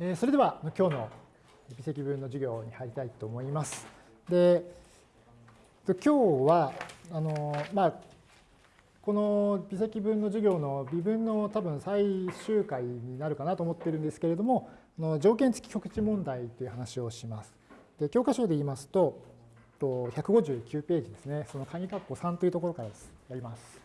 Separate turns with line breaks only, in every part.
えそれでは今日の微積分の授業に入りたいと思います。で今日はあの、まあ、この微積分の授業の微分の多分最終回になるかなと思ってるんですけれどもの条件付き局地問題という話をします。で教科書で言いますと159ページですねその鍵括弧3というところからやります。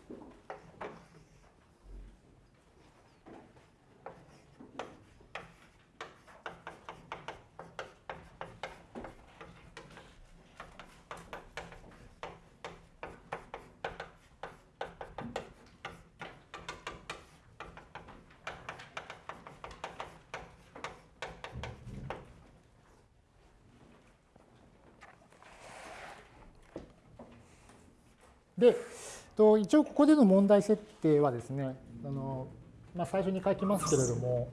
で、一応ここでの問題設定はですね、あのまあ、最初に書きますけれども、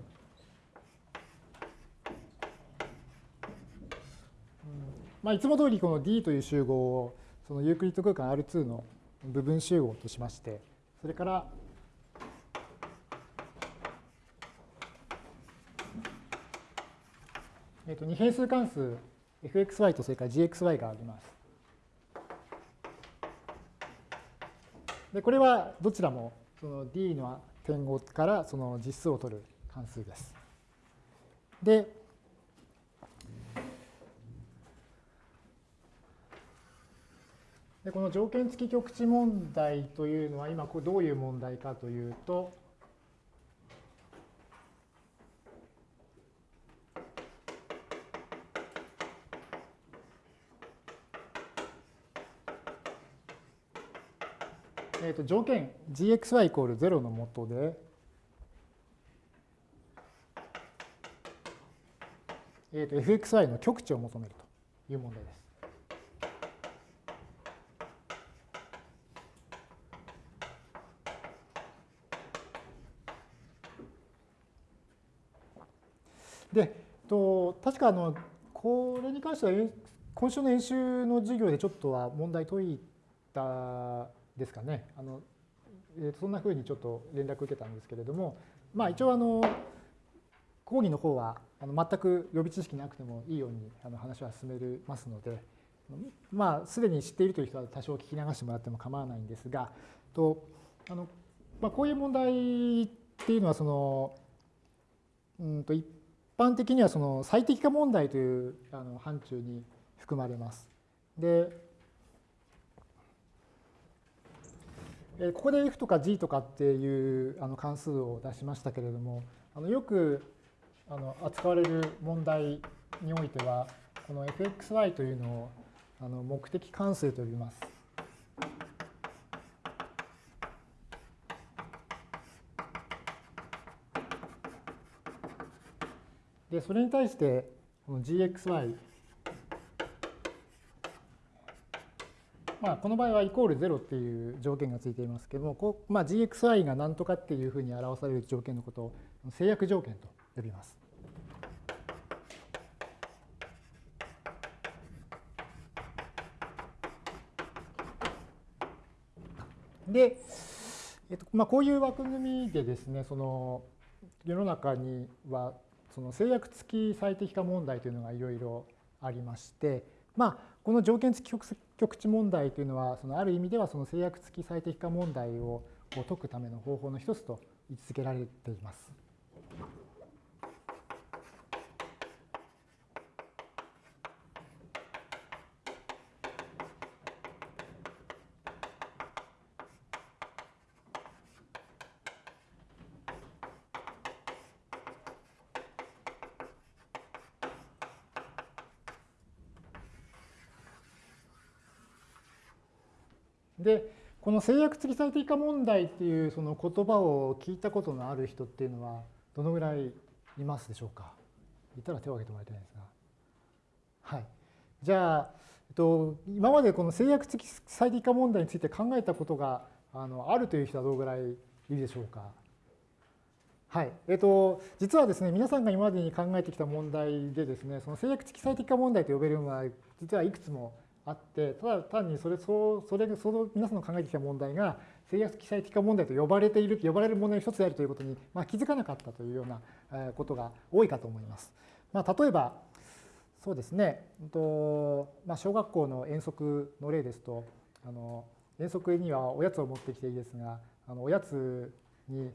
まあ、いつも通りこの D という集合をそのユークリッド空間 R2 の部分集合としまして、それから、えっと二変数関数 fxy とそれから gxy があります。でこれはどちらもその D の点号からその実数を取る関数です。で、でこの条件付き極地問題というのは今どういう問題かというと、と条件 gxy イコール0のもとで、えー、と fxy の極値を求めるという問題です。で、と確かあのこれに関しては今週の演習の授業でちょっとは問題解いたですかね。あのえー、そんなふうにちょっと連絡受けたんですけれども、まあ、一応あの講義の方はあの全く予備知識なくてもいいようにあの話は進めますので、まあ、すでに知っているという人は多少聞き流してもらっても構わないんですが、とあのまあ、こういう問題っていうのはその、うんと一般的にはその最適化問題というあの範疇に含まれます。で、ここで f とか g とかっていうあの関数を出しましたけれども、あのよくあの扱われる問題においては、この fxy というのをあの目的関数と呼びます。で、それに対して、この gxy まあ、この場合はイコール0っていう条件がついていますけども、こうまあ、gxy が何とかっていうふうに表される条件のことを制約条件と呼びます。で、えっとまあ、こういう枠組みでですね、その世の中にはその制約付き最適化問題というのがいろいろありまして、まあ、この条件付き局地問題というのは、そのある意味ではその制約付き最適化問題を解くための方法の一つと位置づけられています。で、この制約付き最適化問題っていうその言葉を聞いたことのある人っていうのはどのぐらいいますでしょうか？いたら手を挙げてもらいたいんですが。はい。じゃあ、えっと、今までこの制約付き最適化問題について考えたことがあのあるという人はどのぐらいいるでしょうか？はい。えっと、実はですね、皆さんが今までに考えてきた問題でですね、その制約付き最適化問題と呼べるのは、実はいくつもあって、ただ単にそれ、そうそれその皆さんの考えてきた問題が、制約記載的化問題と呼ばれている、呼ばれる問題の一つであるということに、まあ、気づかなかったというようなことが多いかと思います。まあ、例えば、そうですね、とまあ、小学校の遠足の例ですと、あの遠足にはおやつを持ってきていいですが、あのおやつに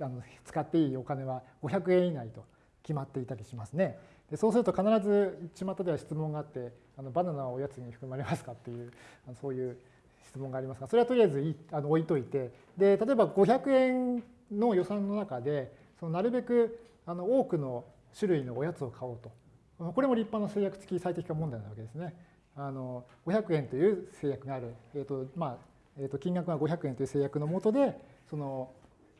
あの使っていいお金は500円以内と決まっていたりしますね。でそうすると必ず巷では質問があってあのバナナはおやつに含まれますかっていうあのそういう質問がありますがそれはとりあえずいあの置いといてで例えば500円の予算の中でそのなるべくあの多くの種類のおやつを買おうとこれも立派な制約付き最適化問題なわけですね。あの500円という制約がある、えーとまあえー、と金額が500円という制約のもとでその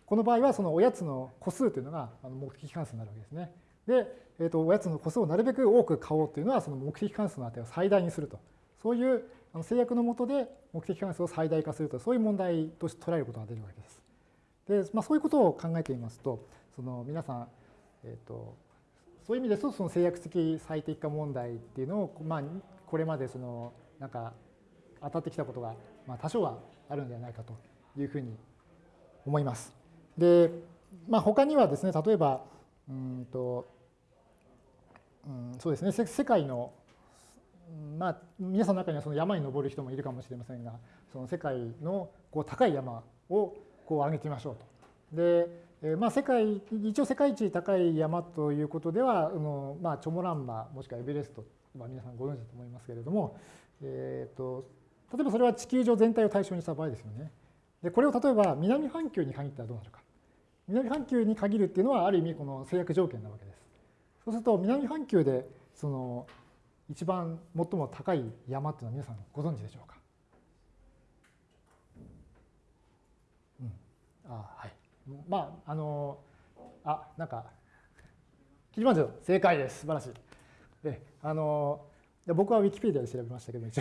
この場合はそのおやつの個数というのが目的関数になるわけですね。で、えー、とおやつの個数をなるべく多く買おうというのはその目的関数の値を最大にすると。そういう制約のもとで目的関数を最大化するとそういう問題として捉えることが出るわけです。で、まあ、そういうことを考えてみますとその皆さん、えー、とそういう意味ですとその制約的最適化問題っていうのを、まあ、これまでそのなんか当たってきたことが、まあ、多少はあるんではないかというふうに思います。で、まあ、他にはですね例えばうんと、うん、そうですね世界のまあ皆さんの中にはその山に登る人もいるかもしれませんがその世界のこう高い山をこう上げてみましょうと。でえまあ、世界一応世界一高い山ということではあの、まあ、チョモランマもしくはエベレスト、まあ、皆さんご存知だと思いますけれども、えーと、例えばそれは地球上全体を対象にした場合ですよね。でこれを例えば南半球に限ったらどうなるか。南半球に限るっていうのはある意味この制約条件なわけです。そうすると南半球でその一番最も高い山っていうのは皆さんご存知でしょうか？うん、あはい。まあ、あの、あ、なんか、キリマンジャロ、正解です。素晴らしい。で、あの、僕はウィキペディアで調べましたけど、一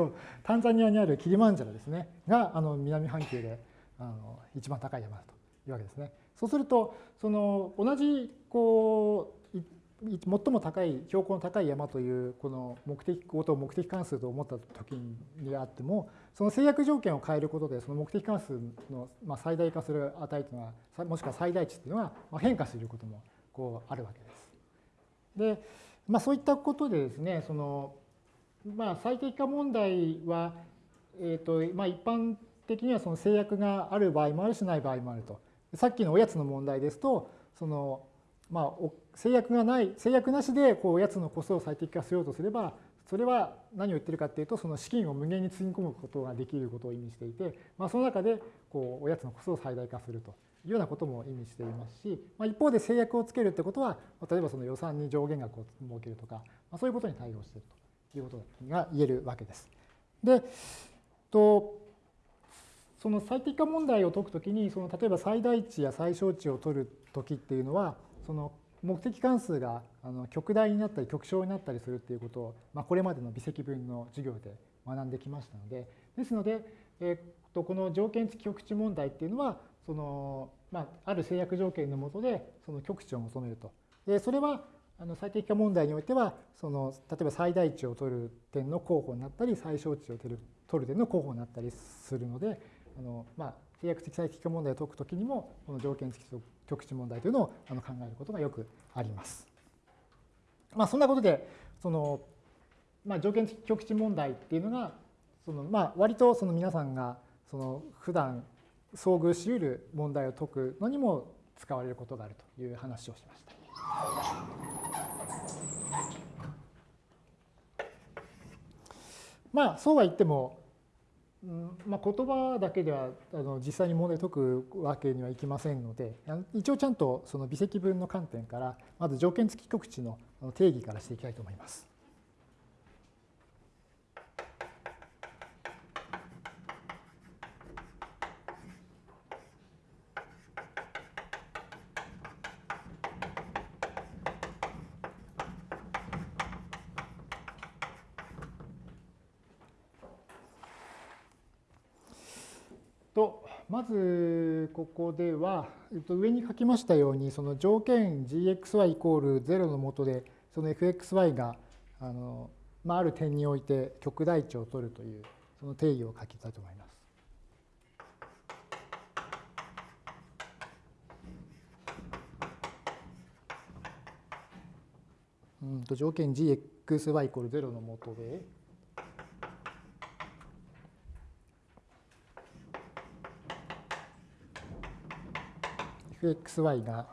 応 タンザニアにあるキリマンジャロですね、があの南半球であの一番高い山だというわけですね。そうすると、その同じこう最も高い標高の高い山というこの目的ことを目的関数と思った時にあってもその制約条件を変えることでその目的関数の最大化する値というのはもしくは最大値というのは変化することもこうあるわけです。で、まあ、そういったことでですねその、まあ、最適化問題は、えーとまあ、一般的にはその制約がある場合もあるしない場合もあると。さっきのおやつの問題ですとそのまあ、制約がない制約なしでこうおやつの個数を最適化しようとすればそれは何を言ってるかっていうとその資金を無限につぎ込むことができることを意味していて、まあ、その中でこうおやつの個数を最大化するというようなことも意味していますし、まあ、一方で制約をつけるってことは例えばその予算に上限額を設けるとか、まあ、そういうことに対応しているということが言えるわけです。でとその最適化問題を解くときにその例えば最大値や最小値を取るときっていうのはその目的関数があの極大になったり極小になったりするっていうことを、まあ、これまでの微積分の授業で学んできましたのでですので、えー、とこの条件付き極値問題っていうのはその、まあ、ある制約条件のもとでその極値を求めると。でそれはあの最適化問題においてはその例えば最大値を取る点の候補になったり最小値を取る取る点の候補になったりするのであの、まあ、制約的最適化問題を解くときにもこの条件付き極値問題というのを考えることがよくあります。まあ、そんなことでその、まあ、条件付き極値問題っていうのがその、まあ、割とその皆さんがその普段遭遇しうる問題を解くのにも使われることがあるという話をしました。まあそうは言ってもまあ、言葉だけではあの実際に問題解くわけにはいきませんので一応ちゃんとその微積分の観点からまず条件付き局値の定義からしていきたいと思います。ここでは、えっと、上に書きましたようにその条件 gxy イコール0の下でその fxy があの、まあ、ある点において極大値を取るというその定義を書きたいと思います。うんと条件 gxy イコール0の下で。Fxy が。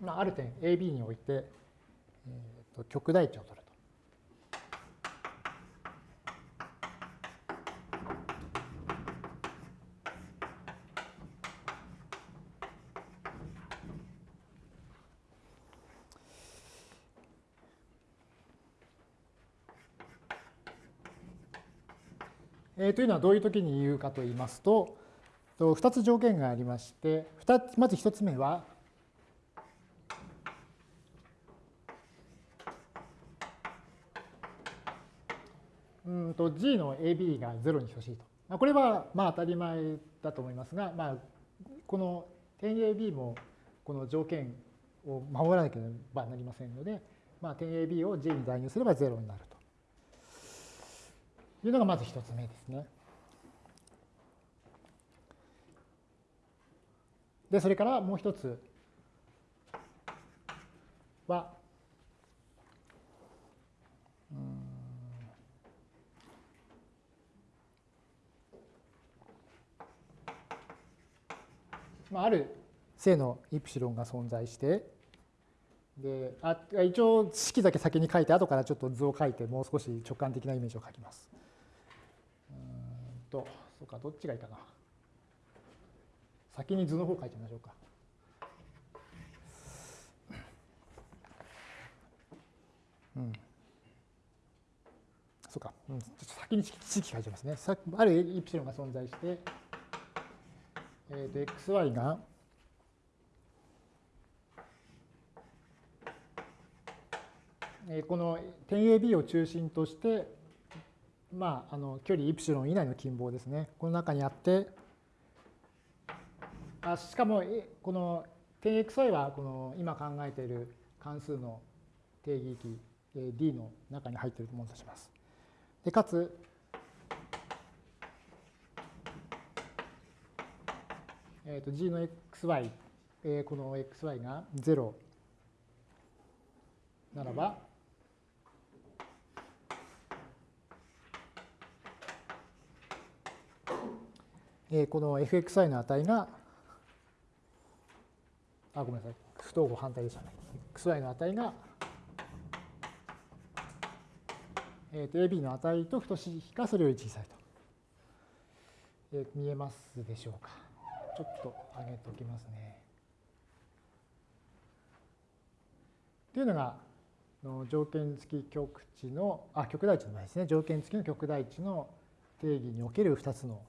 まあ、ある点 AB において、えー、と極大値を取ると。えー、というのはどういう時に言うかと言いますと、2つ条件がありまして、まず1つ目は、うんと G の AB が0に等しいと。これはまあ当たり前だと思いますが、まあ、この点 AB もこの条件を守らなければなりませんので、まあ、点 AB を G に代入すれば0になると。いうのがまず一つ目ですね。で、それからもう一つは、まあ、ある正のイプシロンが存在して、であ一応式だけ先に書いて後からちょっと図を書いてもう少し直感的なイメージを書きます。と、そうか、どっちがいいかな。先に図の方書いてみましょうか。うん。そうか、うん、ちょっと先に式書いてますね。さあるイプシロンが存在して、えー、と xy が、えー、この点 AB を中心としてまあ、あの距離イプシロン以内の近傍ですね。この中にあって、あしかもこの点 xy はこの今考えている関数の定義域 D の中に入っていると思うとします。でかつ、えー、と G の xy、え、この xy が0ならば、えこの fxi の値が、あ、ごめんなさい、不等号反対でしたね。xy の値が、えー、と ab の値と等しいかそれより小さいと。えー、見えますでしょうか。ちょっと上げておきますね。というのが、条件付き極値の、あ、極大値の前ですね。条件付きの極大値の定義における2つの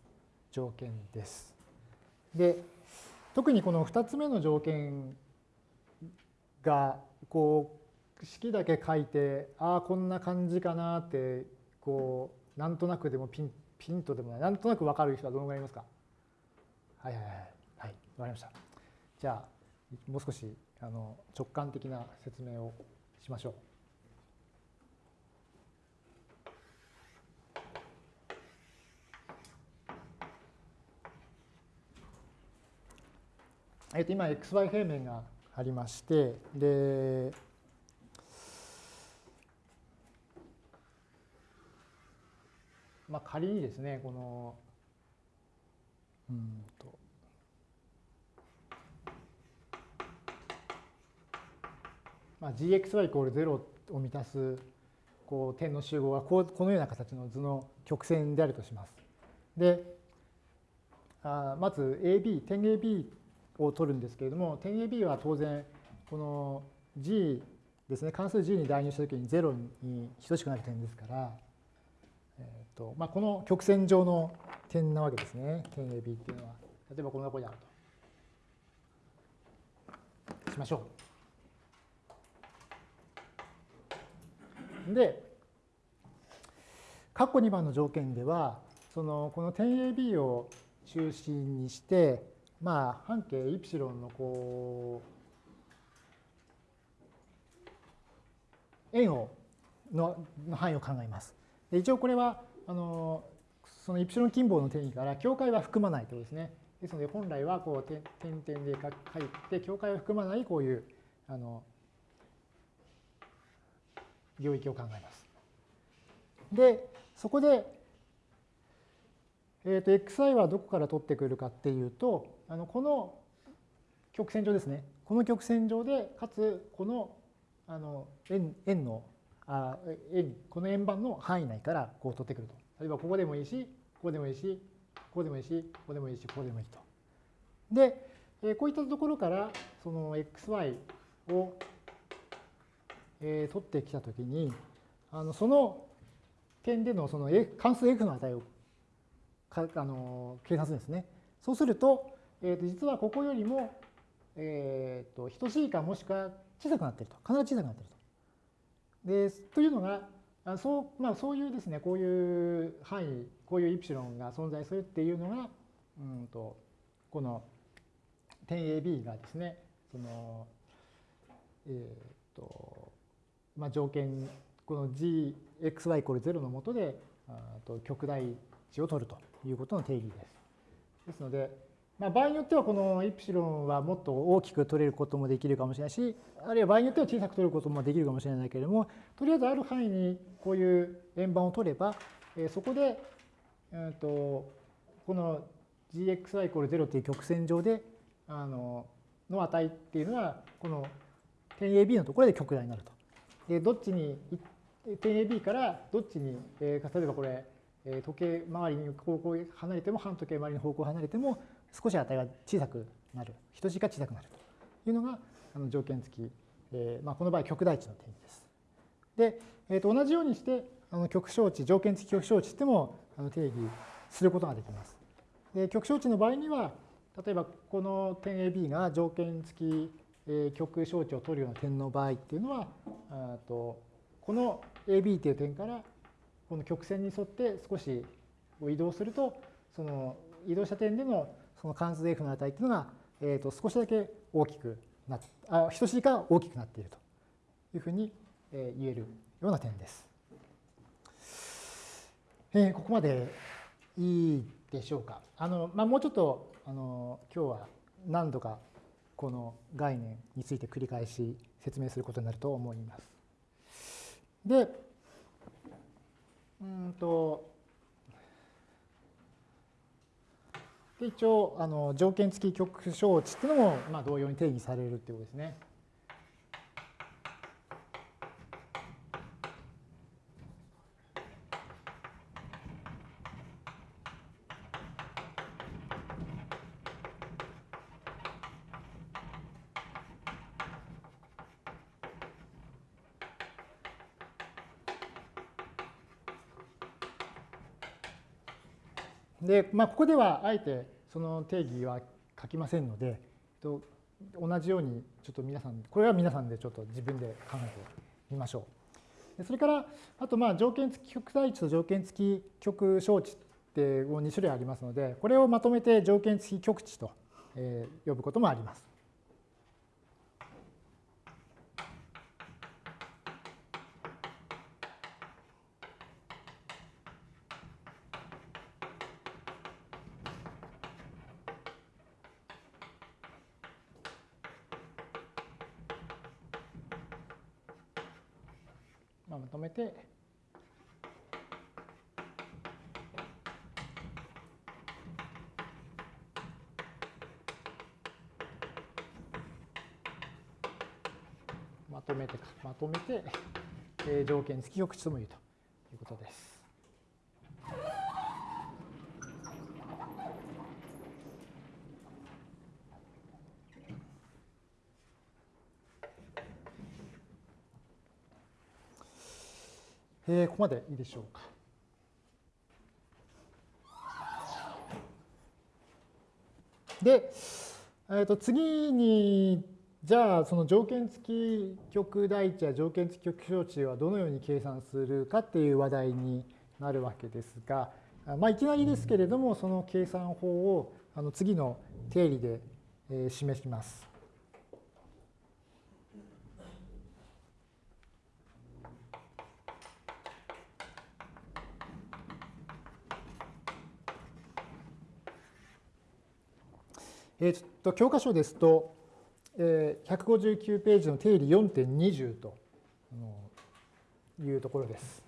条件です。で特にこの2つ目の条件がこう式だけ書いてああこんな感じかなってこうなんとなくでもピンピンとでもないなんとなく分かる人はどのぐらいいますか？はいはいはいはい分かりましたじゃあもう少しあの直感的な説明をしましょう。えっと、今 xy 平面がありましてでまあ仮にですねこのうんとまあ gxy イコール0を満たすこう点の集合はこうこのような形の図の曲線であるとします。であまず AB 点 AB を取るんですけれども、点 AB は当然、この G ですね、関数 G に代入したときに0に等しくなる点ですから、えーとまあ、この曲線上の点なわけですね、点 AB っていうのは。例えばこのとこにあると。しましょう。で、括弧2番の条件では、そのこの点 AB を中心にして、まあ半径イプシロンのこう円をの範囲を考えます。で一応これはあのそのイプシロン近傍の定義から境界は含まないということですね。ですので本来はこう点々で書いて境界を含まないこういうあの領域を考えます。でそこで、えー、と xi はどこから取ってくるかっていうとあのこの曲線上ですねこの曲線上でかつこのあの円円のあ円この円盤の範囲内からこう取ってくると。例えばここでもいいしここでもいいしここでもいいしここでもいいしここでもいいと。で、えー、こういったところからその xy を、えー、取ってきたときにあのその点でのその関数 f の値をかあの計算するんですね。そうすると、えー、と実はここよりも、えー、と等しいかもしくは小さくなっていると必ず小さくなっていると。でというのがあそう,、まあ、そういうですねこういう範囲こういうイプシロンが存在するっていうのがうんとこの点 AB がですねそのえっ、ー、とまあ条件この gxy イコール0のもとでと極大値を取るということの定義です。ですので、まあ、場合によってはこのイプシロンはもっと大きく取れることもできるかもしれないしあるいは場合によっては小さく取ることもできるかもしれないけれどもとりあえずある範囲にこういう円盤を取れば、えそこで、えー、とこの gxy イコール0という曲線上であのの値っていうのはこの点 AB のところで極大になると。でどっちに点 AB からどっちに、えー、例えばこれ、え時計回りに方向離れても反時計回りの方向離れても少し値が小さくなる等しいか小さくなるというのがあの条件付き、えーまあ、この場合極大値の定義です。で、えー、と同じようにしてあの極小値条件付き極小値ってもあの定義することができます。で極小値の場合には例えばこの点 AB が条件付き、え極小値を取るような点の場合っていうのはとこの AB という点からこの曲線に沿って少し移動するとその移動した点でのその関数 f の値っていうのが、えー、と少しだけ大きくなっあ等しいか大きくなっているというふうに言えるような点です。えー、ここまでいいでしょうか。あのまあ、もうちょっとあの今日は何度かこの概念について繰り返し説明することになると思います。で、うんと、で一応あの条件付き極小値っていうのもまあ同様に定義されるっていうことですね。で、まあ、ここではあえてその定義は書きませんので、同じようにちょっと皆さん、これは皆さんでちょっと自分で考えてみましょう。それから、あとまあ条件付き極大値と条件付き極小値って2種類ありますので、これをまとめて条件付き極値と呼ぶこともあります。えー、条件付き極値とも言うということです。えー、ここまでいいでしょうか。で、えー、と次にじゃあその条件付き極大値や条件付き極小値はどのように計算するかっていう話題になるわけですが、まあ、いきなりですけれどもその計算法をあの次の定理で示します。えっと教科書ですとえー、159ページの定理4.20というところです。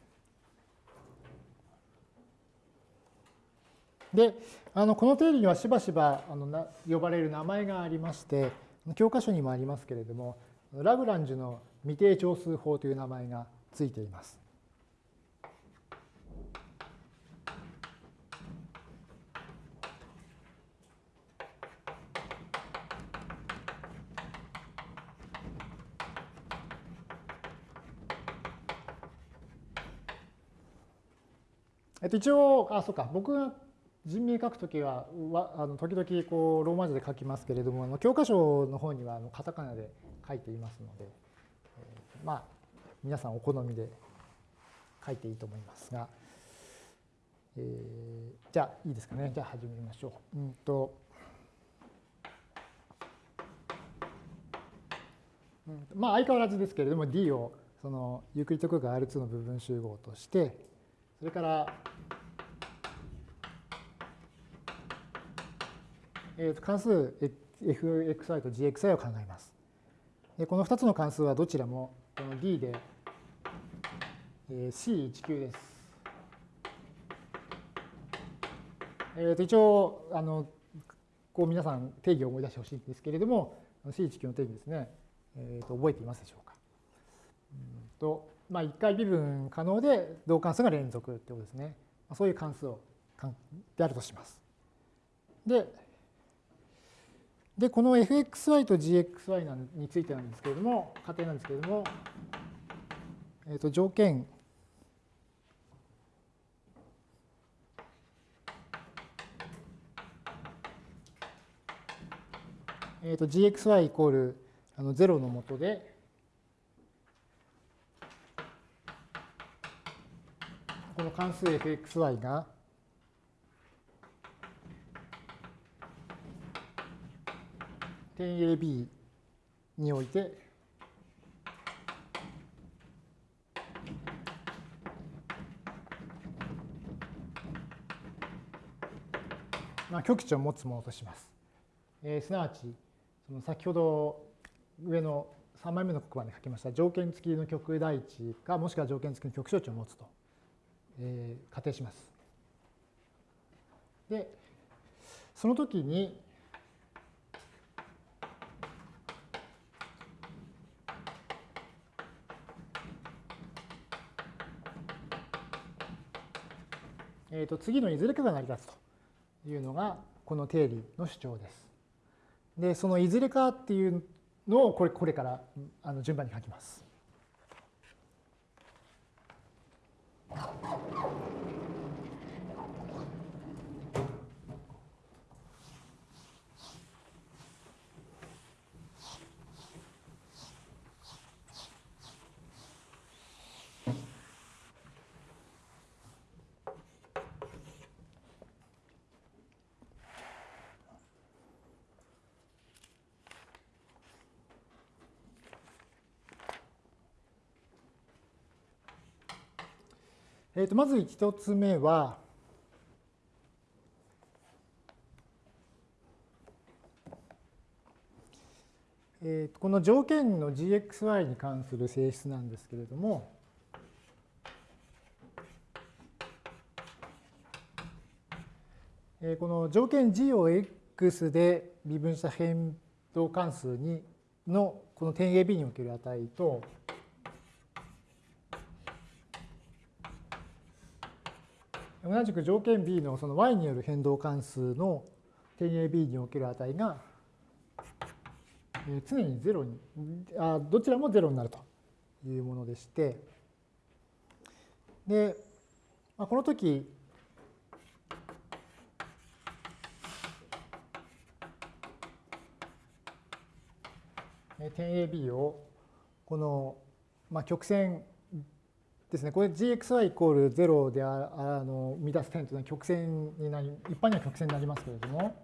であのこの定理にはしばしばあのな呼ばれる名前がありまして教科書にもありますけれどもラグランジュの未定長数法という名前がついています。えっと、一応、あ、そうか、僕が人名書くときは、わあの時々こうローマ字で書きますけれども、あの教科書の方にはあのカタカナで書いていますので、えー、まあ、皆さんお好みで書いていいと思いますが、えー、じゃあいいですかね。じゃあ始めましょう。うんとまあ相変わらずですけれども D をそのユークリッド空間 R2 の部分集合としてそれから、えー、と関数 fxy と gxy を考えます。でこの2つの関数はどちらもこの D で、えー、C19 です。えー、と一応あのこう皆さん定義を思い出してほしいんですけれども C19 の定義ですね、えー、と覚えていますでしょうか？うんとまあ、1回微分可能で同関数が連続ってことですね。そういう関数をであるとします。で、でこの fxy と gxy についてなんですけれども、仮定なんですけれども、えー、と条件えー、と gxy イコールあの0のもとで、この関数 fxy が点 AB において。まあ、極値を持つものとします。えー、すなわちその先ほど上の3枚目の黒板に書きました条件付きの極大値かもしくは条件付きの極小値を持つと。えー、仮定します。で、その時に、えー、と次のいずれかが成り立つというのがこの定理の主張です。で、そのいずれかっていうのをこれこれからあの順番に書きます。えー、とまず一つ目は、えー、とこの条件の gxy に関する性質なんですけれども、えー、この条件 g を x で微分した変動関数にのこの点 AB における値と、同じく条件 B のその y による変動関数の点 AB における値が常に0にあどちらも0になるというものでしてで、まあ、この時点 AB をこの、まあ、曲線ですね、これ gxy イコール0であの生み出す点というのは曲線になり、一般には曲線になりますけれども、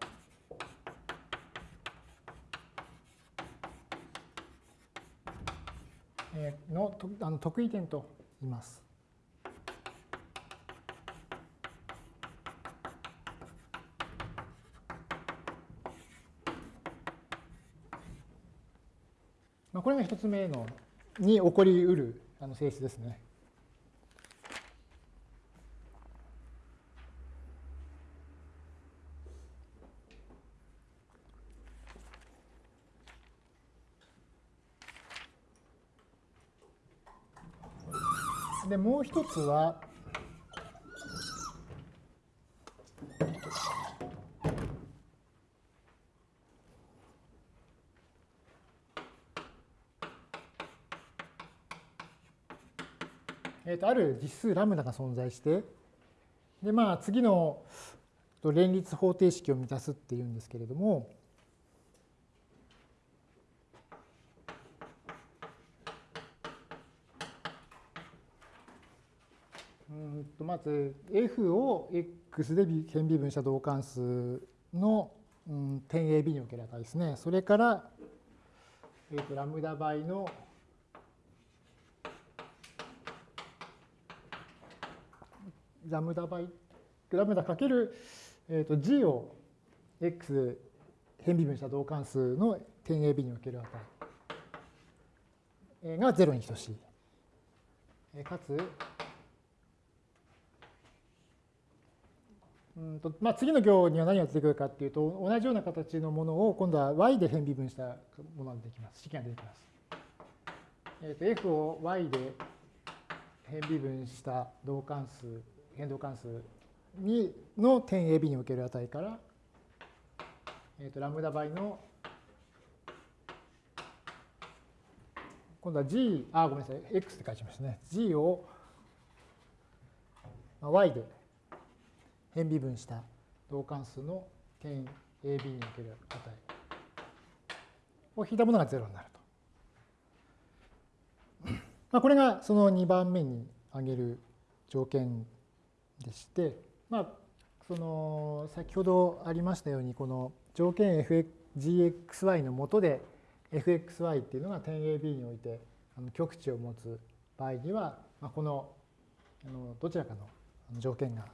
え、のあの得意点と言います。まあ、これが一つ目のに起こりうるあの性質ですね。う一つはえー、とある実数ラムダが存在してでまあ次の連立方程式を満たすっていうんですけれどもうんとまず F を X で変微分した同関数の、うん、点 AB における値ですね。それから、えー、とラムダ倍のラムダ倍、ラムダかける、えー、と G を X 変微分した同関数の点 AB における値が0に等しい。かつ、うんとまあ、次の行には何が出てくるかっていうと、同じような形のものを今度は y で変微分したものが出てきます。式が出てきます。えー、と f を y で変微分した同関数、変動関数にの点 AB における値から、えー、とラムダ倍の今度は g、あ、ごめんなさい、x って書いてましたね。g を y で変微分した同関数の点 AB における値を引いたものが0になると。まあ、これがその2番目に挙げる条件でして、まあ、その先ほどありましたようにこの条件 fgxy のもとで fxy っていうのが点 AB において極値を持つ場合には、まあ、このどちらかの条件が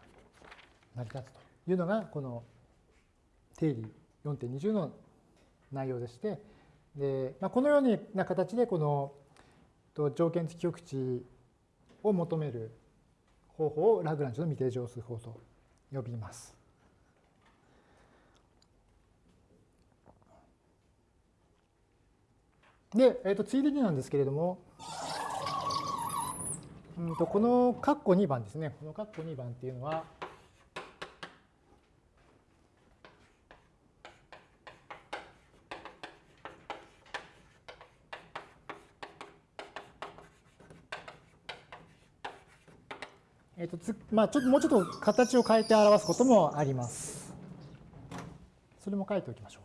成り立つというのがこの定理4.20の内容でしてで、まあ、このような形でこの条件付き極値を求める方法をラグランジュの未定乗数法と呼びます。で、えー、とついでになんですけれども、うんとこの括弧2番ですね、この括弧2番っていうのは、とつまあ、ちょっともうちょっと形を変えて表すこともあります。それも書いておきましょう。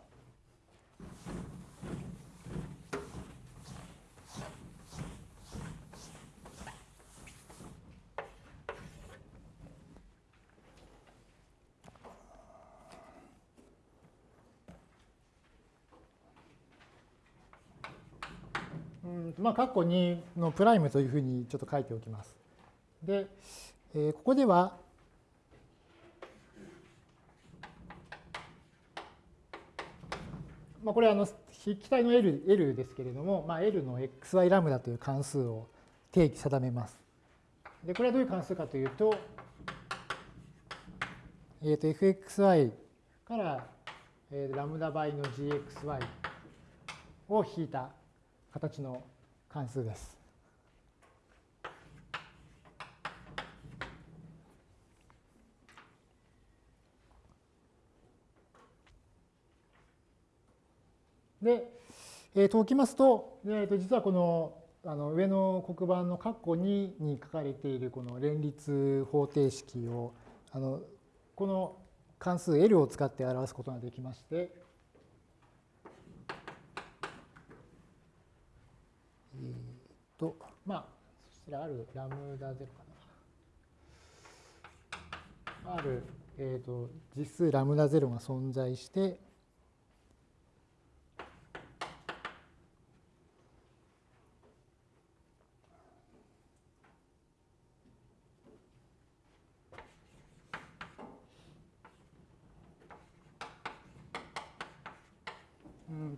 まあ、括弧2のプライムというふうにちょっと書いておきます。で、え、ここでは、まあ、これはあの筆記体の L, L ですけれども、まあ、L の xy ラムダという関数を定義定めます。でこれはどういう関数かというと、えー、と fxy から、えー、ラムダ倍の gxy を引いた形の関数です。で、えー、ときますと、えー、と実はこのあの上の黒板の括弧2に書かれているこの連立方程式をあのこの関数 L を使って表すことができまして、えー、とまあそちらあるラムダ0かな。ある、えー、と実数ラムダ0が存在して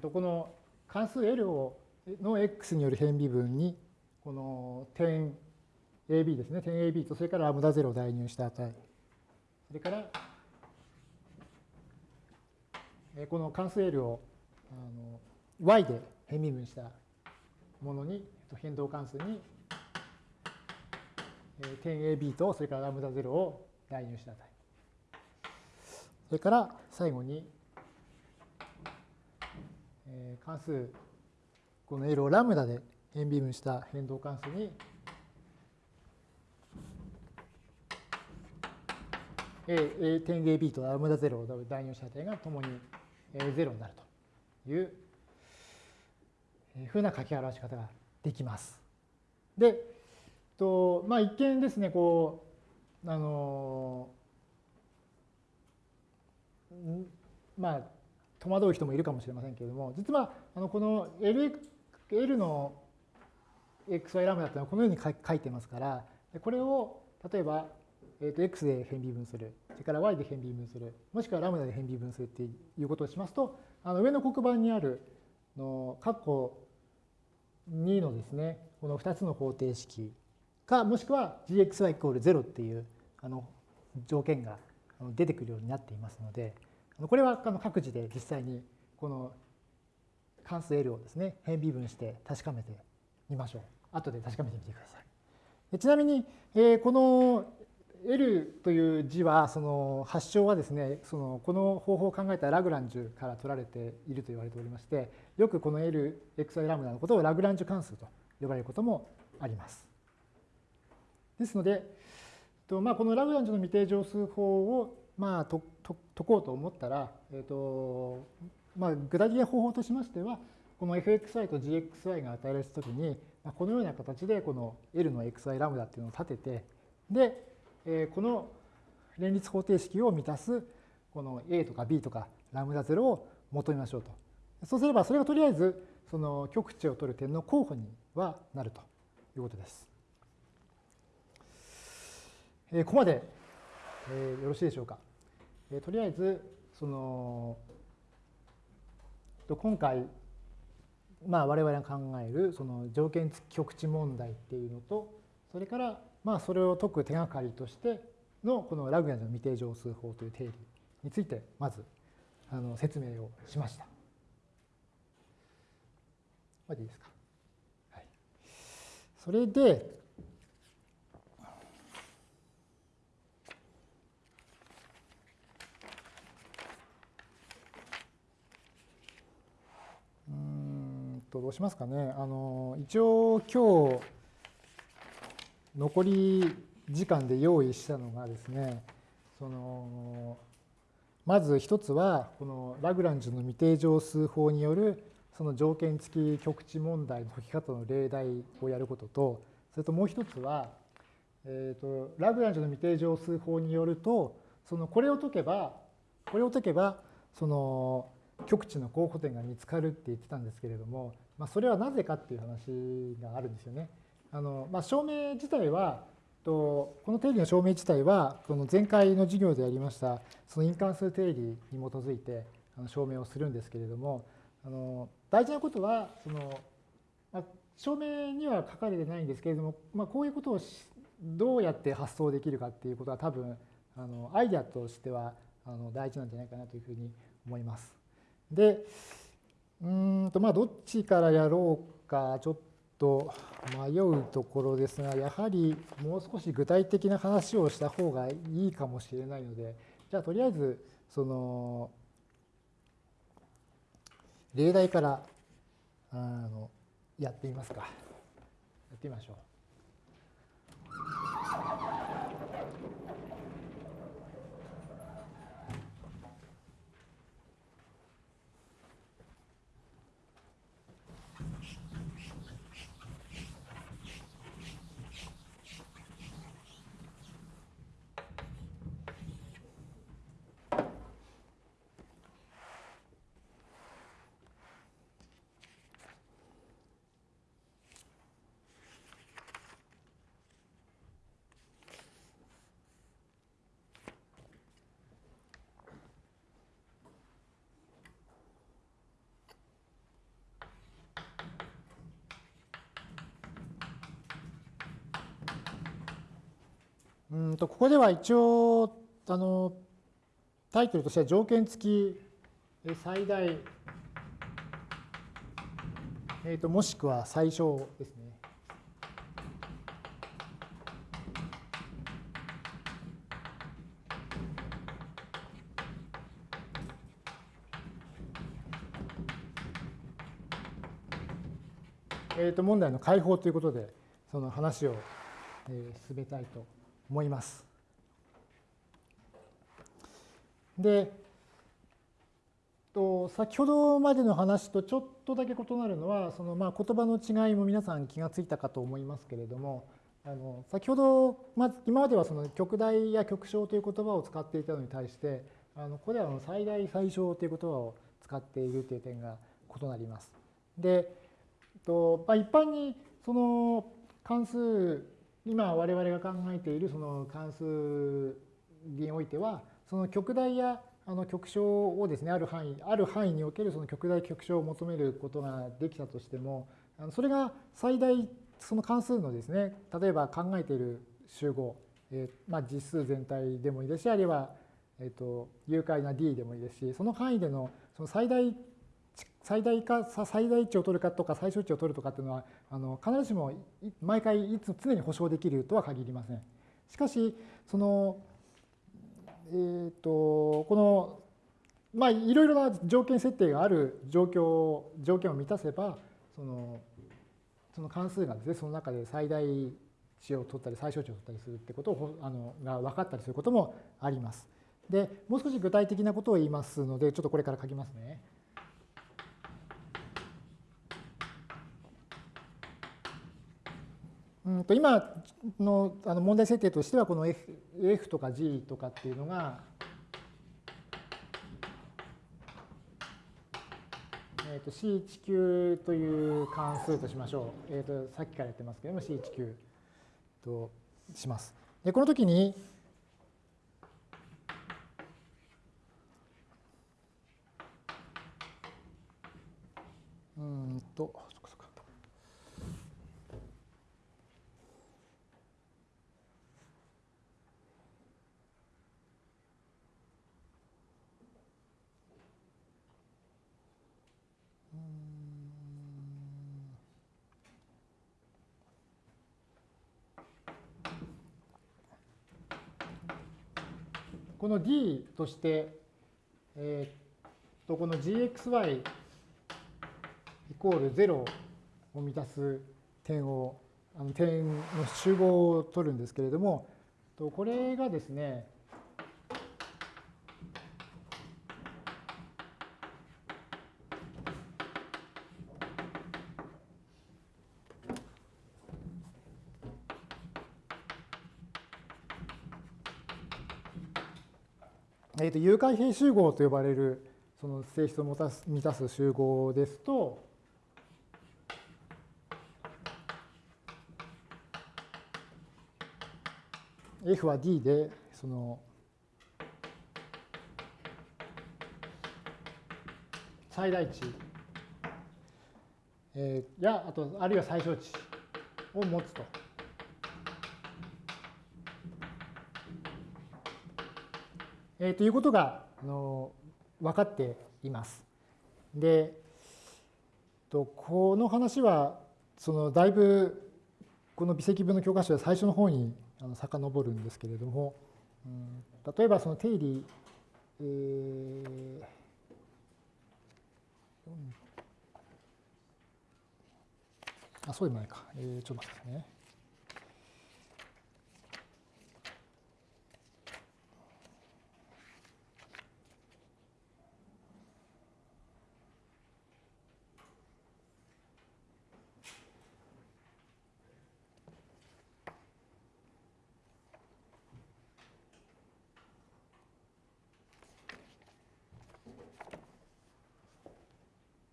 とこの関数 L をの x による変微分にこの点 AB ですね。点 AB とそれからラムダ0を代入した値。それからこの関数 L をあの y で変微分したものに変動関数に点 AB とそれからラムダ0を代入した値。それから最後に関数この L をラムダで変微分した変動関数に A 点 AB とラムダ0を代入した値がともに0になるというふうな書き表し方ができます。で、とまあ、一見ですね、こう、あの、まあ、戸惑う人もいるかもしれませんけれども、実はあのこの L, L の xy ラムダというのはこのように書いてますから、これを例えば、えー、と x で変微分する、それから y で変微分する、もしくはラムダで変微分するっていうことをしますと、あの上の黒板にあるの括弧2のですね、この2つの方程式か、もしくは gxy イコール0っていうあの条件が出てくるようになっていますので、これは各自で実際にこの関数 L をですね、変微分して確かめてみましょう。後で確かめてみてください。ちなみに、えこの L という字は、その発祥はですね、そのこの方法を考えたラグランジュから取られていると言われておりまして、よくこの L、xy ラムダのことをラグランジュ関数と呼ばれることもあります。ですので、まあ、このラグランジュの未定常数法をまあ解こうと思ったら、えーとまあ、具体的な方法としましては、この fxy と gxy が与えられたときに、このような形でこの L の xy ラムダっていうのを立てて、で、えこの連立方程式を満たすこの a とか b とかラムダ0を求めましょうと。そうすればそれがとりあえずその極値を取る点の候補にはなるということです。えここまで、えよろしいでしょうか。えとりあえずその今回まあ我々が考えるその条件付き極値問題っていうのとそれからまあそれを解く手がかりとしてのこのラグランジの未定常数法という定理についてまずあの説明をしました。までいいですか？はい、それで、とどうしますかね。あの一応今日残り時間で用意したのがですね、そのまず一つはこのラグランジュの未定常数法によるその条件付き極値問題の解き方の例題をやることと、それともう一つは、えーと、ラグランジュの未定常数法によると、そのこれを解けば、これを解けば、その極値の候補点が見つかるって言ってたんですけれども、まあ、それはなぜかっていう話があるんですよね。あのまあ、証明自体は、とこの定理の証明自体は、この前回の授業でやりました、その因関数定理に基づいて証明をするんですけれども、あの大事なことはその、まあ、証明には書かれてないんですけれども、まあ、こういうことをどうやって発想できるかっていうことは多分あのアイデアとしてはあの大事なんじゃないかなというふうに思います。でうんとまあどっちからやろうかちょっと迷うところですがやはりもう少し具体的な話をした方がいいかもしれないのでじゃあとりあえずその例題からあのやってみますか。やってみましょう。うんとここでは一応あのタイトルとしては条件付き最大、えー、ともしくは最小ですね。えー、と問題の解放ということでその話を、え、進めたいと思います。で、と先ほどまでの話とちょっとだけ異なるのはそのまあ言葉の違いも皆さん気がついたかと思いますけれどもあの先ほど、まあ、今まではその極大や極小という言葉を使っていたのに対してあのここでは最大最小という言葉を使っているという点が異なります。で、とまあ、一般にその関数今我々が考えているその関数においてはその極大やあの極小をですねある範囲ある範囲におけるその極大極小を求めることができたとしてもそれが最大その関数のですね例えば考えている集合、え、まあ実数全体でもいいですしあるいはえーと有解な D でもいいですしその範囲でのその最大最大か最大値を取るかとか最小値を取るとかっていうのはあの必ずしも毎回いつ常に保証できるとは限りません。しかしそのえーと、このまあいろいろな条件設定がある状況条件を満たせばそのその関数がですねその中で最大値を取ったり最小値を取ったりするってことをあのが分かったりすることもあります。でもう少し具体的なことを言いますのでちょっとこれから書きますね。うんと今のあの問題設定としてはこの F, F とか G とかっていうのが、えー、と C19 という関数としましょう。えー、とさっきからやってますけども C19 とします。でこの時にうんとこの d として、えー、とこの gxy イコール0を満たす点をあの点の集合を取るんですけれどもこれがですねえー、と有回平集合と呼ばれるその性質を満たす満たす集合ですと、F は D でその最大値、えー、やあとあるいは最小値を持つと。えー、ということがあの分かっています。で、とこの話はそのだいぶこの微積分の教科書で最初の方にあの遡るんですけれども、うん、例えばその定理、えー、あそうでもないか、えー、ちょっと待ってくださいね。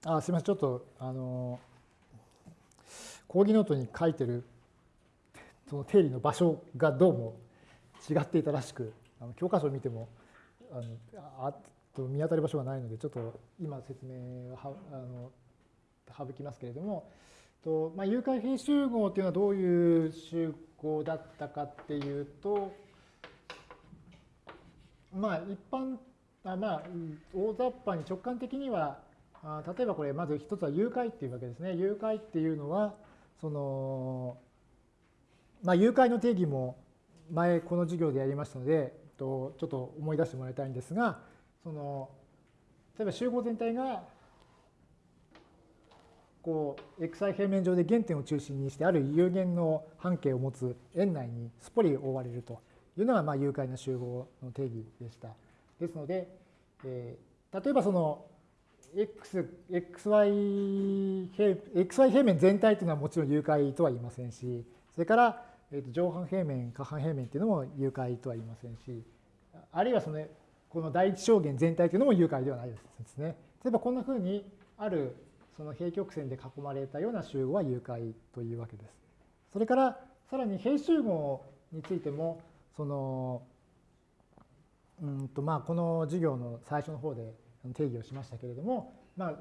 あすみません、ちょっと、あの、講義ノートに書いてるその定理の場所がどうも違っていたらしく、あの教科書を見てもあのあと見当たる場所がないので、ちょっと今説明はあの省きますけれども、とまあ、有回平集合というのはどういう集合だったかっていうと、まあ一般あまあ大雑把に直感的にはあ例えばこれまず一つは誘拐っていうわけですね。誘拐っていうのはそのまあ誘拐の定義も前この授業でやりましたのでとちょっと思い出してもらいたいんですがその例えば集合全体がこう xi 平面上で原点を中心にしてある有限の半径を持つ円内にすっぽり覆われるというのがまあ誘拐の集合の定義でした。ですので、えー、例えばその x、xy 平 xy 平面全体というのはもちろん誘拐とは言いませんし、それから、えー、と上半平面、下半平面というのも誘拐とは言いませんし、あるいはそのこの第一象限全体というのも誘拐ではないですね。例えばこんなふうにあるその平曲線で囲まれたような集合は誘拐というわけです。それからさらに平集合についてもそのうんとまあこの授業の最初の方で定義をしましたけれども、まあ、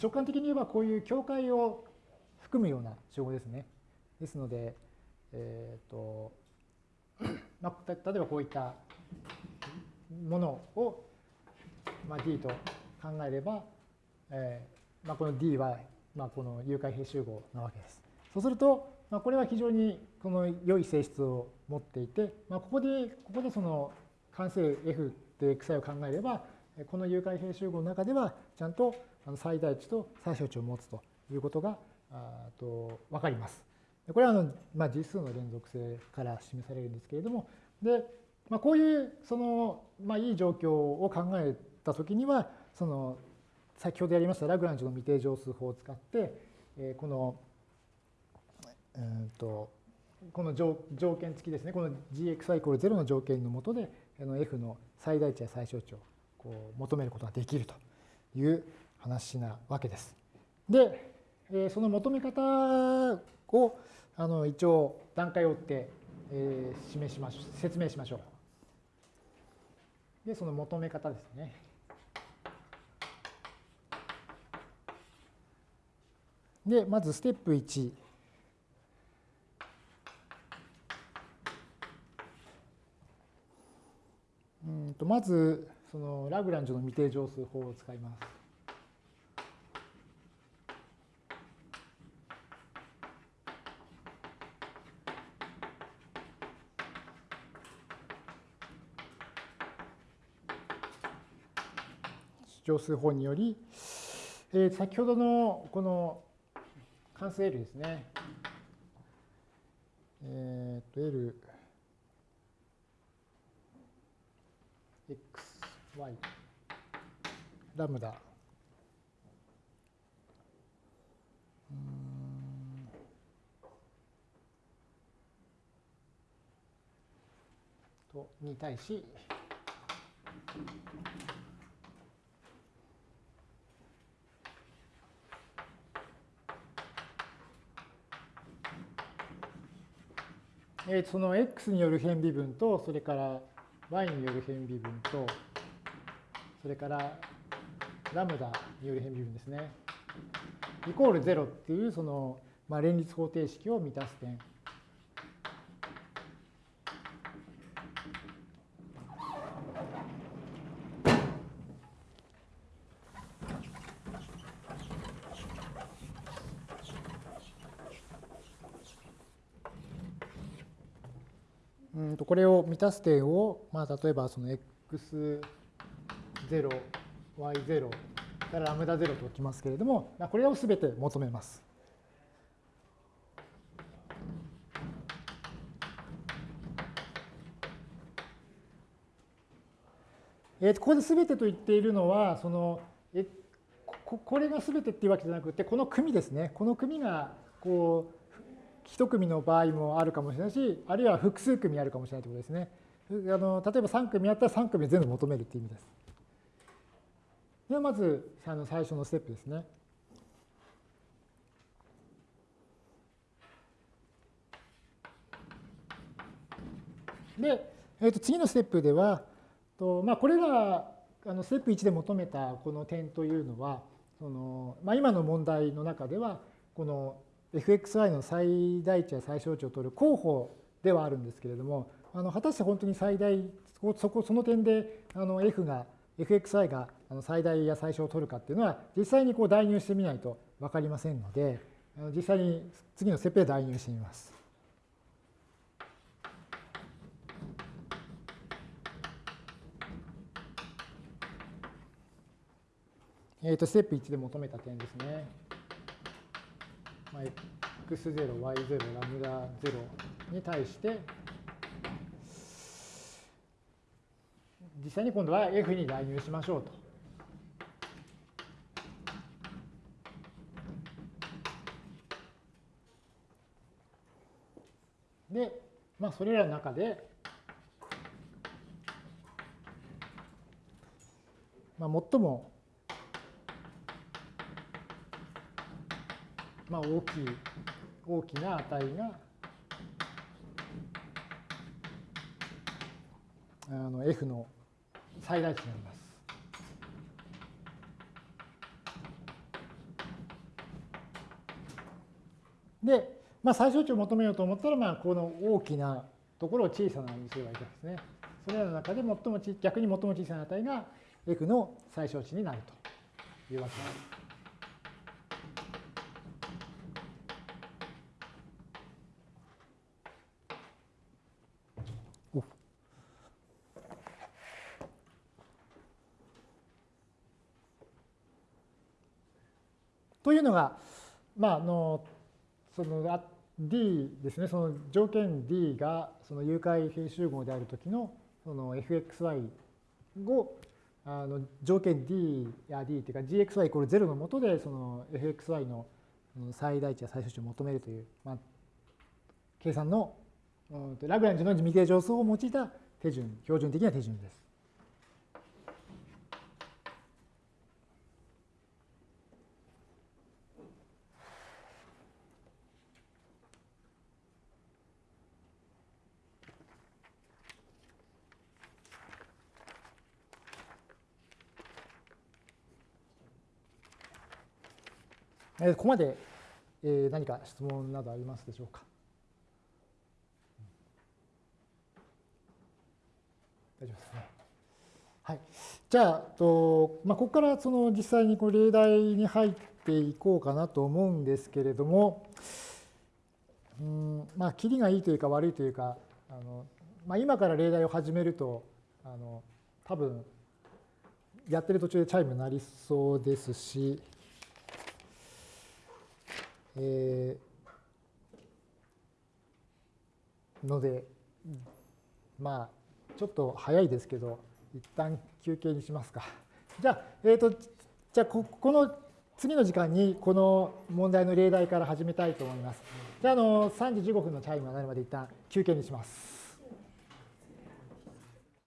直感的に言えばこういう境界を含むような集合ですね。ですので、えーと まあ、例えばこういったものを、まあ、D と考えれば、えーまあ、この D は、まあ、この有回平集合なわけです。そうすると、まあ、これは非常にこの良い性質を持っていて、まあ、ここでここでその関数 F で xi を考えればこの有回平集合の中ではちゃんと最大値と最小値を持つということがと分かります。これはあの、まあ、実数の連続性から示されるんですけれどもで、まあ、こういうその、まあ、いい状況を考えたときにはその先ほどやりましたラグランジュの未定乗数法を使ってこのうんとこの条件付きですねこの gxy=0 の条件のもとで f の最大値や最小値をこう求めることができるという話なわけです。で、その求め方をあの一応段階を追って、え、示しましょう説明しましょう。で、その求め方ですね。で、まずステップ1。うんとまずそのラグランジュの未定乗数法を使います。乗数法により、えー、先ほどのこの関数 L ですね。えっ、ー、と L y ラムダ。とに対し。その x による変微分とそれから y による変微分と。それからラムダによる変微分ですね。イコール0っていうその、まあ、連立方程式を満たす点。うんとこれを満たす点を、まあ、例えばその x 0、y0 からラムダ0と置きますけれども、これをすべて求めます。えここで全てと言っているのは、そのえここれが全てっていうわけじゃなくて、この組ですね。この組がこう一組の場合もあるかもしれないし、あるいは複数組あるかもしれないということですね。あの例えば3組あったら3組全部求めるっていう意味です。ではまずあの最初のステップですね。で、えー、と次のステップでは、とまあ、これらあのステップ1で求めたこの点というのはその、まあ、今の問題の中ではこの fxy の最大値や最小値を取る候補ではあるんですけれどもあの果たして本当に最大そこその点であの f が fxi が最大や最小を取るかっていうのは実際にこう代入してみないと分かりませんので実際に次のステップで代入してみます。えー、とステップ1で求めた点ですね。まあ、x0、y0、ラムダ0に対して実際に今度は F に代入しましょうと。で、まあ、それらの中で、まあ、最も、まあ、大きい、大きな値が、あの F の最大値になります。で、まあ、最小値を求めようと思ったら、まあ、この大きなところを小さなにすればいいわけですね。それらの中で最も逆に最も小さな値が F の最小値になるというわけです。いうのが、まあ、あのその D ですね、その条件 D がその有回比集合であるときのその fxy をあの条件 D や D っていうか gxy イコール0のもとでその fxy の最大値や最小値を求めるという、まあ、計算のラグランジュの未定乗数を用いた手順、標準的な手順です。えここまで、え何か質問などありますでしょうか？大丈夫ですね。はい。じゃあ、とまあ、ここからその実際にこう例題に入っていこうかなと思うんですけれども、うんまあ、切りがいいというか悪いというか、あのまあ、今から例題を始めると、あの多分やってる途中でチャイム鳴りそうですし、えー、ので、まあ、ちょっと早いですけど、一旦休憩にしますか。じゃあ、えっ、ー、と、じゃあこ、この次の時間にこの問題の例題から始めたいと思います。じゃあ、あの3時15分のチャイムが鳴るまで一旦休憩にします。